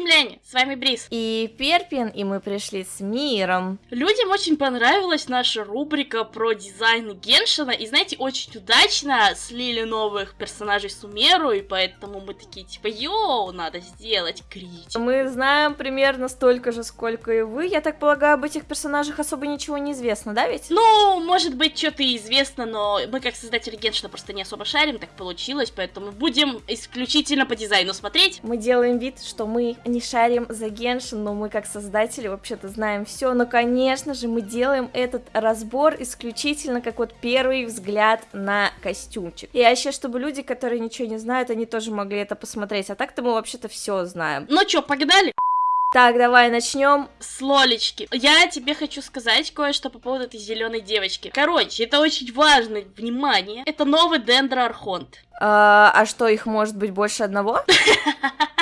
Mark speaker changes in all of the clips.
Speaker 1: Земляне! С вами Брис.
Speaker 2: И Перпин, и мы пришли с миром.
Speaker 1: Людям очень понравилась наша рубрика про дизайн Геншина, и знаете, очень удачно слили новых персонажей Сумеру, и поэтому мы такие, типа, йоу, надо сделать критику.
Speaker 2: Мы знаем примерно столько же, сколько и вы. Я так полагаю, об этих персонажах особо ничего не известно, да ведь?
Speaker 1: Ну, может быть, что-то известно, но мы как создатели Геншина просто не особо шарим, так получилось, поэтому будем исключительно по дизайну смотреть.
Speaker 2: Мы делаем вид, что мы не шарим за Геншин, но мы как создатели вообще-то знаем все. Но, конечно же, мы делаем этот разбор исключительно как вот первый взгляд на костюмчик. И вообще, чтобы люди, которые ничего не знают, они тоже могли это посмотреть. А так-то мы вообще-то все знаем.
Speaker 1: Ну чё, погнали?
Speaker 2: Так, давай начнем.
Speaker 1: С Лолечки. Я тебе хочу сказать кое-что по поводу этой зеленой девочки. Короче, это очень важно, внимание. Это новый Дендро Архонт.
Speaker 2: А, а что, их может быть больше одного?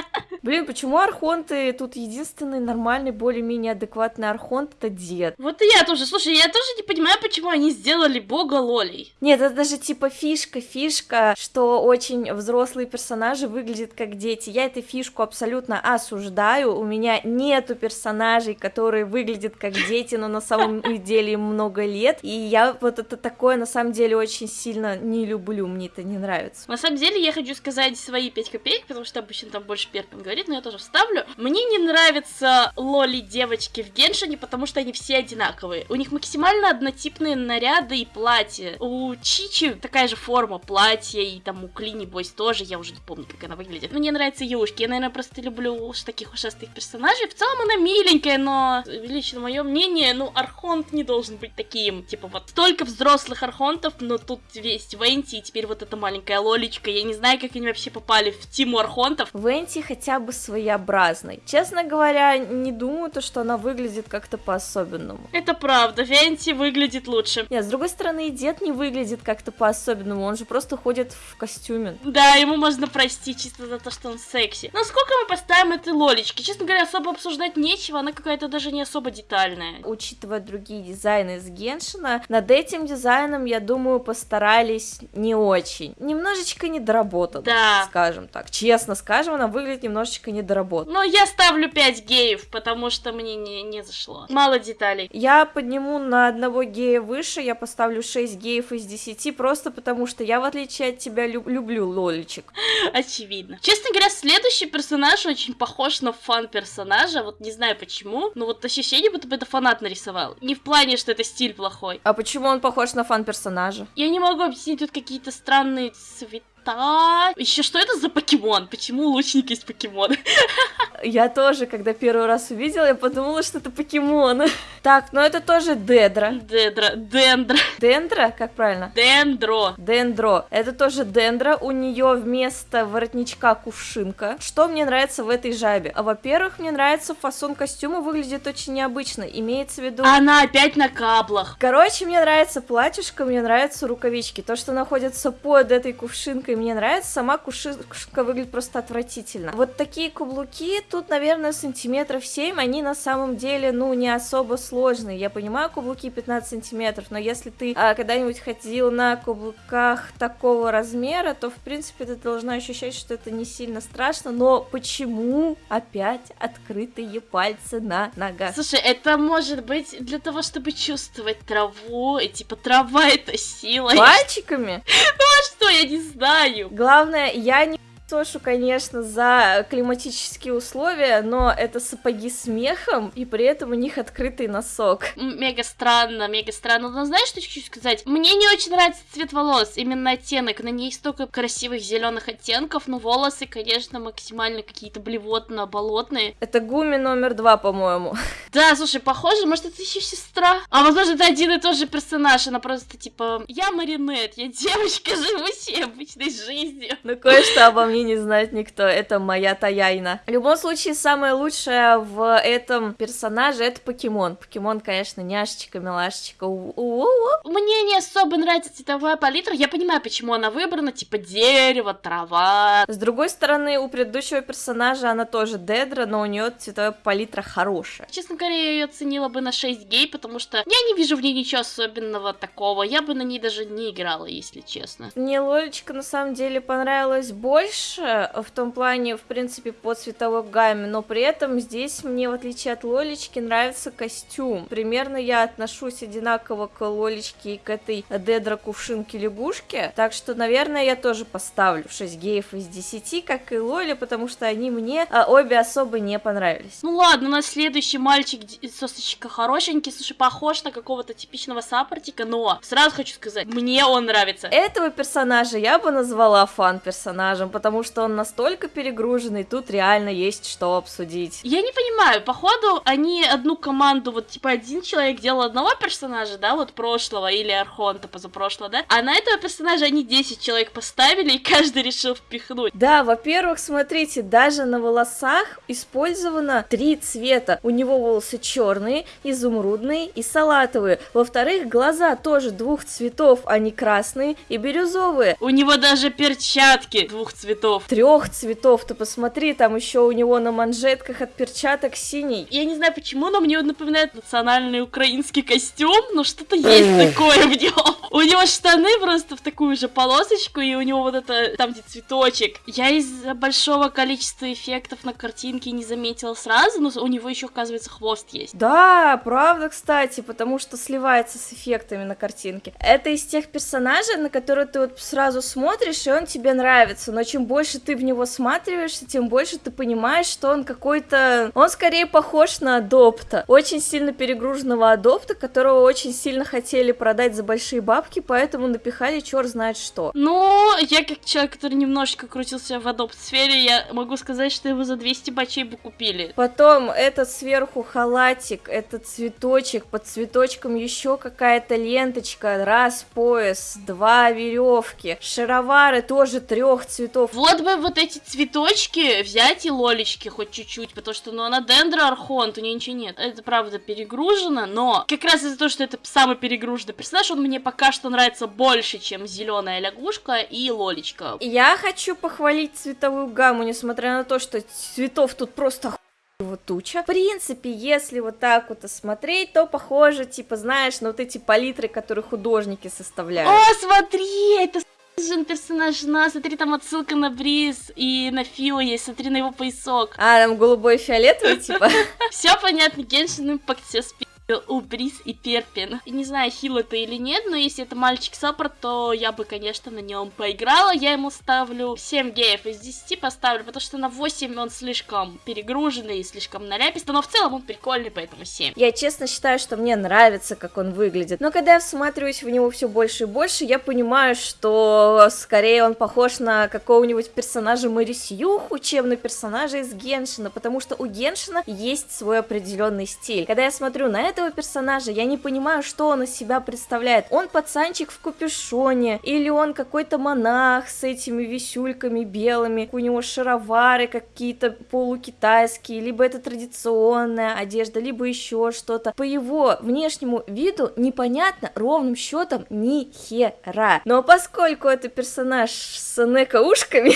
Speaker 2: Блин, почему архонты тут единственный нормальный, более-менее адекватный архонт это дед?
Speaker 1: Вот и я тоже. Слушай, я тоже не понимаю, почему они сделали бога Лолей.
Speaker 2: Нет, это даже типа фишка, фишка, что очень взрослые персонажи выглядят как дети. Я эту фишку абсолютно осуждаю. У меня нету персонажей, которые выглядят как дети, но на самом деле им много лет. И я вот это такое на самом деле очень сильно не люблю, мне это не нравится.
Speaker 1: На самом деле я хочу сказать свои 5 копеек, потому что обычно там больше Перпин говорит, но я тоже вставлю. Мне не нравятся лоли девочки в Геншине, потому что они все одинаковые. У них максимально однотипные наряды и платья. У Чичи такая же форма платья, и там у Клини Бойс тоже, я уже не помню, как она выглядит. Мне нравятся Юшки, я, наверное, просто люблю уж таких ушастых персонажей. В целом она миленькая, но лично мое мнение, ну, Архонт не должен быть таким. Типа вот столько взрослых Архонтов, но тут весь Венти, и теперь вот эта маленькая Лолечка. Я не знаю, как они вообще попали в Тиму Архонтов.
Speaker 2: Венти хотя бы своеобразной. Честно говоря, не думаю, то, что она выглядит как-то по-особенному.
Speaker 1: Это правда, Венти выглядит лучше.
Speaker 2: Нет, с другой стороны, и дед не выглядит как-то по-особенному, он же просто ходит в костюме.
Speaker 1: Да, ему можно простить чисто за то, что он секси. Но сколько мы поставим этой лолечки? Честно говоря, особо обсуждать нечего, она какая-то даже не особо детальная.
Speaker 2: Учитывая другие дизайны из Геншина, над этим дизайном, я думаю, постарались не очень. Немножечко недоработан,
Speaker 1: да.
Speaker 2: скажем так. Честно скажем, она выглядит немножечко недоработан.
Speaker 1: Но я ставлю 5 геев, потому что мне не, не зашло. Мало деталей.
Speaker 2: Я подниму на одного гея выше, я поставлю 6 геев из 10, просто потому что я, в отличие от тебя, люб люблю лолечек.
Speaker 1: Очевидно. Честно говоря, следующий персонаж очень похож на фан-персонажа, вот не знаю почему, но вот ощущение, будто бы это фанат нарисовал. Не в плане, что это стиль плохой.
Speaker 2: А почему он похож на фан-персонажа?
Speaker 1: Я не могу объяснить, тут какие-то странные цвета цвета. Еще что это за покемон? Почему лучник есть покемон?
Speaker 2: Я тоже, когда первый раз увидела, я подумала, что это покемон. Так, ну это тоже Дедра.
Speaker 1: Дедра, Дендра.
Speaker 2: Дендра, как правильно?
Speaker 1: Дендро.
Speaker 2: Дендро. Это тоже Дендра. У нее вместо воротничка кувшинка. Что мне нравится в этой жабе? А, во-первых, мне нравится фасон костюма, выглядит очень необычно. Имеется в виду...
Speaker 1: Она опять на каблах.
Speaker 2: Короче, мне нравится платьишко, мне нравятся рукавички. То, что находится под этой кувшинкой, мне нравится. Сама кувшинка выглядит просто отвратительно. Вот такие каблуки, тут, наверное, сантиметров 7, они на самом деле, ну, не особо сложные. Я понимаю, каблуки 15 сантиметров, но если ты а, когда-нибудь ходил на каблуках такого размера, то, в принципе, ты должна ощущать, что это не сильно страшно. Но почему опять открытые пальцы на ногах?
Speaker 1: Слушай, это может быть для того, чтобы чувствовать траву, и типа трава это сила.
Speaker 2: Пальчиками?
Speaker 1: Ну а что, я не знаю.
Speaker 2: Главное, я не Тошу, конечно, за климатические условия, но это сапоги с мехом, и при этом у них открытый носок.
Speaker 1: Мега странно, мега странно. Но знаешь, что хочу сказать? Мне не очень нравится цвет волос, именно оттенок. На ней столько красивых зеленых оттенков, но волосы, конечно, максимально какие-то блевотно-болотные.
Speaker 2: Это Гуми номер два, по-моему.
Speaker 1: Да, слушай, похоже, может, это еще сестра? А возможно, это один и тот же персонаж, она просто типа, я Маринет, я девочка, живу себе обычной жизнью.
Speaker 2: Ну, кое-что обо мне не знает никто, это моя Таяйна. В любом случае, самое лучшее в этом персонаже это покемон. Покемон, конечно, няшечка, милашечка. У -у -у.
Speaker 1: Мне не особо нравится цветовая палитра, я понимаю, почему она выбрана, типа дерево, трава.
Speaker 2: С другой стороны, у предыдущего персонажа она тоже Дедра, но у нее цветовая палитра хорошая.
Speaker 1: Честно говоря, я ее оценила бы на 6 гей, потому что я не вижу в ней ничего особенного такого, я бы на ней даже не играла, если честно.
Speaker 2: Мне Лолечка на самом деле понравилась больше, лучше в том плане, в принципе, по цветовой гамме, но при этом здесь мне, в отличие от Лолечки, нравится костюм. Примерно я отношусь одинаково к Лолечке и к этой Дедра кувшинке лягушке, так что, наверное, я тоже поставлю 6 геев из 10, как и Лоли, потому что они мне а, обе особо не понравились.
Speaker 1: Ну ладно, у нас следующий мальчик сосочка хорошенький, слушай, похож на какого-то типичного саппортика, но сразу хочу сказать, мне он нравится.
Speaker 2: Этого персонажа я бы назвала фан-персонажем, потому что он настолько перегруженный, тут реально есть что обсудить.
Speaker 1: Я не понимаю, походу они одну команду, вот типа один человек делал одного персонажа, да, вот прошлого, или Архонта позапрошлого, да, а на этого персонажа они 10 человек поставили, и каждый решил впихнуть.
Speaker 2: Да, во-первых, смотрите, даже на волосах использовано три цвета. У него волосы черные, изумрудные и салатовые. Во-вторых, глаза тоже двух цветов, не красные и бирюзовые.
Speaker 1: У него даже перчатки двух цветов.
Speaker 2: Трех цветов, ты посмотри, там еще у него на манжетках от перчаток синий.
Speaker 1: Я не знаю почему, но мне он напоминает национальный украинский костюм, но что-то есть такое в нем. У него штаны просто в такую же полосочку, и у него вот это, там где цветочек. Я из-за большого количества эффектов на картинке не заметила сразу, но у него еще, оказывается, хвост есть.
Speaker 2: Да, правда, кстати, потому что сливается с эффектами на картинке. Это из тех персонажей, на которые ты вот сразу смотришь, и он тебе нравится, но чем больше ты в него сматриваешься, тем больше ты понимаешь, что он какой-то... Он скорее похож на Адопта. Очень сильно перегруженного Адопта, которого очень сильно хотели продать за большие бабки, поэтому напихали черт знает что.
Speaker 1: Ну, я как человек, который немножечко крутился в адопт-сфере, я могу сказать, что его за 200 бачей бы купили.
Speaker 2: Потом этот сверху халатик, этот цветочек, под цветочком еще какая-то ленточка, раз пояс, два веревки, шаровары тоже трех цветов.
Speaker 1: Вот бы вот эти цветочки взять и лолечки хоть чуть-чуть, потому что, ну, она дендра архонт, у нее ничего нет. Это, правда, перегружено, но как раз из-за того, что это самый перегруженный персонаж, он мне пока что нравится больше, чем зеленая лягушка и лолечка.
Speaker 2: Я хочу похвалить цветовую гамму, несмотря на то, что цветов тут просто вот туча. В принципе, если вот так вот осмотреть, то похоже, типа, знаешь, на вот эти палитры, которые художники составляют.
Speaker 1: О, смотри, это Жен персонаж на, смотри, там отсылка на Бриз и на Фила есть, смотри на его поясок.
Speaker 2: А, там голубой и фиолетовый, типа?
Speaker 1: Все понятно, Геншин Импакт все спи у Бриз и Перпин. Не знаю, хил это или нет, но если это мальчик саппорт, то я бы, конечно, на нем поиграла. Я ему ставлю 7 геев из 10 поставлю, потому что на 8 он слишком перегруженный и слишком наляпистый, но в целом он прикольный, поэтому 7.
Speaker 2: Я честно считаю, что мне нравится, как он выглядит. Но когда я всматриваюсь в него все больше и больше, я понимаю, что скорее он похож на какого-нибудь персонажа Мэри Сьюху, чем на персонажа из Геншина, потому что у Геншина есть свой определенный стиль. Когда я смотрю на это, этого персонажа, я не понимаю, что он из себя представляет. Он пацанчик в капюшоне, или он какой-то монах с этими висюльками белыми, у него шаровары какие-то полукитайские, либо это традиционная одежда, либо еще что-то. По его внешнему виду непонятно ровным счетом ни хера. Но поскольку это персонаж с неко-ушками,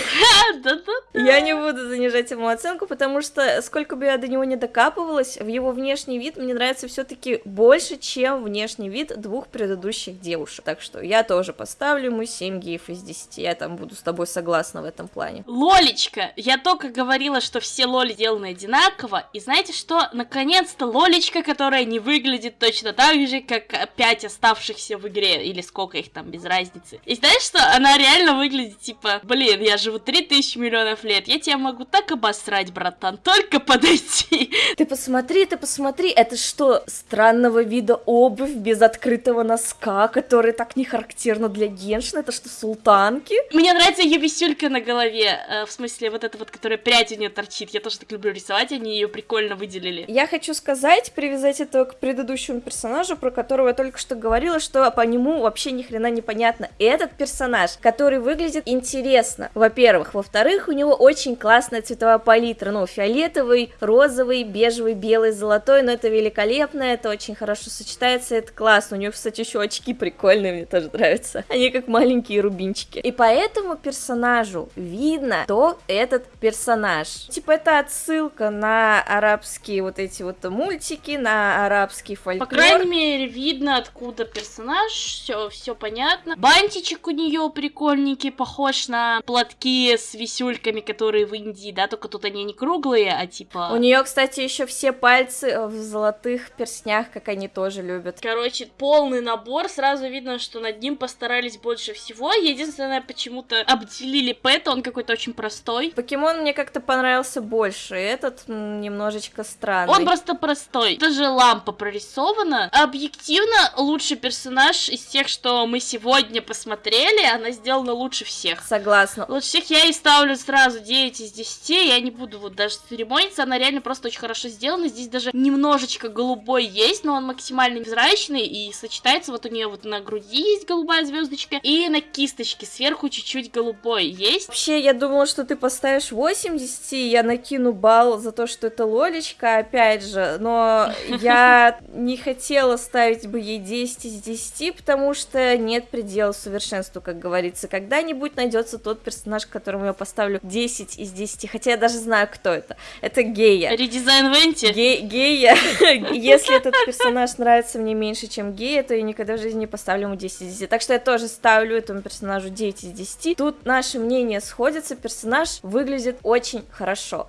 Speaker 2: я не буду занижать ему оценку, потому что сколько бы я до него не докапывалась, в его внешний вид мне нравится все-таки все-таки больше, чем внешний вид двух предыдущих девушек. Так что я тоже поставлю ему 7 геев из 10. Я там буду с тобой согласна в этом плане.
Speaker 1: Лолечка! Я только говорила, что все лоли сделаны одинаково. И знаете что? Наконец-то лолечка, которая не выглядит точно так же, как 5 оставшихся в игре. Или сколько их там, без разницы. И знаешь что? Она реально выглядит типа, блин, я живу 3000 миллионов лет. Я тебя могу так обосрать, братан. Только подойти.
Speaker 2: Ты посмотри, ты посмотри. Это что, странного вида обувь без открытого носка, который так не характерно для Геншина. Это что, султанки?
Speaker 1: Мне нравится ее висюлька на голове. Э, в смысле, вот эта вот, которая прядь у нее торчит. Я тоже так люблю рисовать, они ее прикольно выделили.
Speaker 2: Я хочу сказать, привязать это к предыдущему персонажу, про которого я только что говорила, что по нему вообще ни хрена не понятно. Этот персонаж, который выглядит интересно, во-первых. Во-вторых, у него очень классная цветовая палитра, ну, фиолетовый, розовый, бежевый, белый, золотой, но это великолепно, это очень хорошо сочетается, это классно. У нее, кстати, еще очки прикольные, мне тоже нравятся. Они как маленькие рубинчики. И поэтому персонажу видно, кто этот персонаж. Типа это отсылка на арабские вот эти вот мультики, на арабский фольклор.
Speaker 1: По крайней мере, видно, откуда персонаж, все, все понятно. Бантичек у нее прикольненький, похож на платки с висюльками, которые в Индии, да, только тут они не круглые, а типа...
Speaker 2: У нее, кстати, еще все пальцы в золотых перстнях, как они тоже любят.
Speaker 1: Короче, полный набор, сразу видно, что над ним постарались больше всего. Единственное, почему-то обделили Пэта, он какой-то очень простой.
Speaker 2: Покемон мне как-то понравился больше, этот немножечко странный.
Speaker 1: Он просто простой. Даже лампа прорисована. Объективно, лучший персонаж из тех, что мы сегодня посмотрели, она сделана лучше всех.
Speaker 2: Согласна.
Speaker 1: Лучше всех я и ставлю сразу 9 из 10, я не буду вот даже церемониться, она реально просто очень хорошо сделана. Здесь даже немножечко голубой есть, но он максимально невзрачный и сочетается. Вот у нее вот на груди есть голубая звездочка, и на кисточке сверху чуть-чуть голубой есть.
Speaker 2: Вообще, я думала, что ты поставишь 80, и я накину балл за то, что это лолечка, опять же, но я не хотела ставить бы ей 10 из 10, потому что нет предела совершенству, как говорится. Когда-нибудь найдется тот персонаж, которому я поставлю 10 из 10, хотя я даже знаю, кто это. Это Гея.
Speaker 1: Редизайн Венти?
Speaker 2: Ге Гея. Если этот персонаж нравится мне меньше, чем Гея, то я никогда в жизни не поставлю ему 10 из 10. Так что я тоже ставлю этому персонажу 9 из 10. Тут наши мнения сходятся, персонаж выглядит очень хорошо.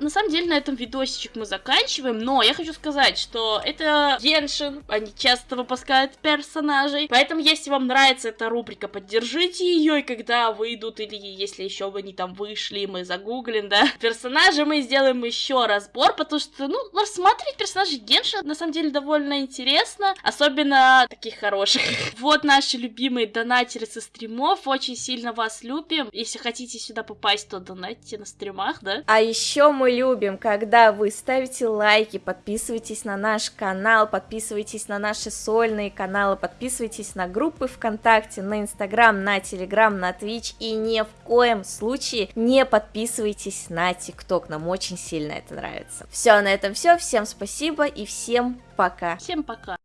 Speaker 1: На самом деле, на этом видосичек мы заканчиваем, но я хочу сказать, что это Геншин, они часто выпускают персонажей, поэтому если вам нравится эта рубрика, поддержите ее, и когда выйдут, или если еще они там вышли, мы загуглим, да, персонажи, мы сделаем еще разбор, потому что, ну, рассматривать персонажей Геншина на самом деле довольно интересно, особенно таких хороших. Вот наши любимые донатеры со стримов, очень сильно вас любим, если хотите сюда попасть, то донатьте на стримах, да.
Speaker 2: А еще мы любим, когда вы ставите лайки, подписывайтесь на наш канал, подписывайтесь на наши сольные каналы, подписывайтесь на группы ВКонтакте, на Инстаграм, на Телеграм, на Твич и ни в коем случае не подписывайтесь на ТикТок, нам очень сильно это нравится. Все, на этом все, всем спасибо и всем пока.
Speaker 1: Всем пока.